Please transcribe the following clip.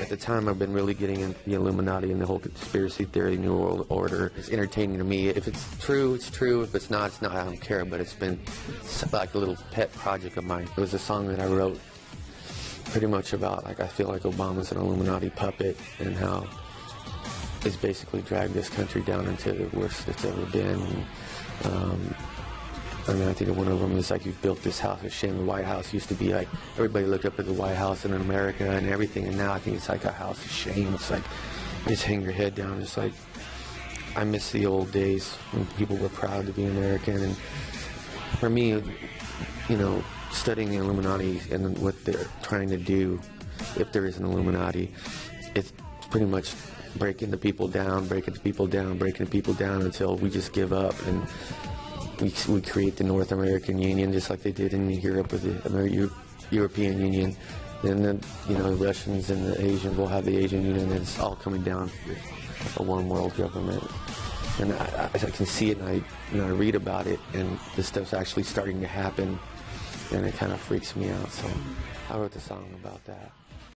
At the time, I've been really getting into the Illuminati and the whole conspiracy theory, New World Order. It's entertaining to me. If it's true, it's true. If it's not, it's not. I don't care. But it's been like a little pet project of mine. It was a song that I wrote pretty much about, like, I feel like Obama's an Illuminati puppet and how he's basically dragged this country down into the worst it's ever been. Um, I mean, I think one of them is like, you built this house. A shame the White House used to be like, everybody looked up at the White House in America and everything. And now I think it's like a house of shame. It's like, just hang your head down. It's like, I miss the old days when people were proud to be American. And for me, you know, studying the Illuminati and what they're trying to do, if there is an Illuminati, it's pretty much breaking the people down, breaking the people down, breaking the people down until we just give up and we, we create the North American Union just like they did in Europe with the Amer European Union. Then the, you know, the Russians and the Asians will have the Asian Union and it's all coming down to a one world government. And I, I, can see it and I, you know, I read about it and this stuff's actually starting to happen and it kind of freaks me out. So I wrote the song about that.